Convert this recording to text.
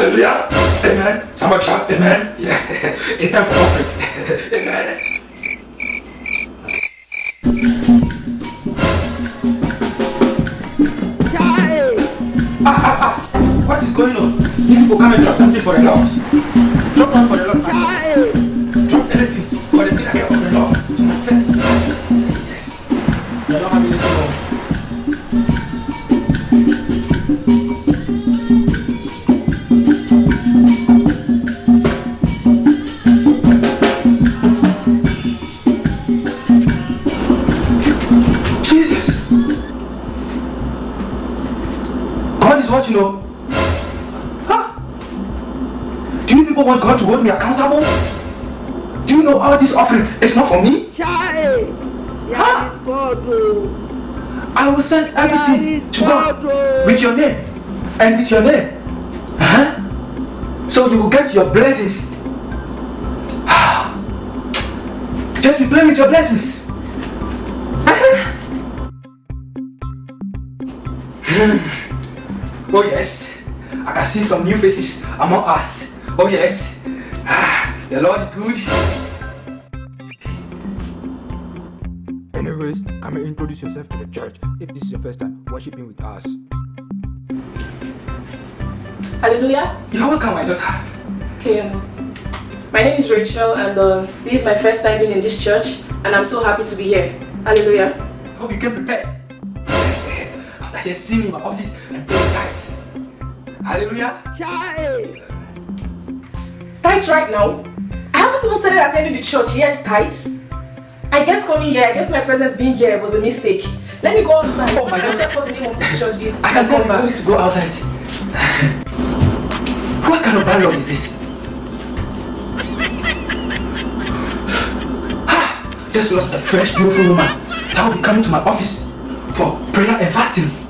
Hallelujah. Amen. Somebody shout amen. Yeah. It's time for offering. amen. Ah, ah, ah. What is going on? You people come and drop something for the Lord. Drop one for the Lord. Pastor. Drop anything for the miracle of the Lord to manifest in lives. Yes. You don't have anything more. God is watching you. Huh? Do you people want God to hold me accountable? Do you know all this offering is not for me? Chai! Huh? Yeah, God, oh. I will send everything to God God, oh. with your name and with your name. Huh? So you will get your blessings. Just be playing with your blessings. Hmm. Oh yes, I can see some new faces among us. Oh yes, Ah, the Lord is good. Anyways, come and introduce yourself to the church if this is your first time worshiping with us. Hallelujah. You're welcome, my daughter. Okay. um, My name is Rachel, and uh, this is my first time being in this church, and I'm so happy to be here. Hallelujah. Hope you came prepared. After you see me in my office and pay tithes. Hallelujah. Chai! Tithes right now. I haven't even started attending the church yet. Tithes. I guess coming here, I guess my presence being here was a mistake. Let me go outside. Oh my God. check what the name of the church is. I can tell you need to go outside. what kind of dialogue is this? Just lost a fresh, beautiful woman that will be coming to my office for prayer and fasting.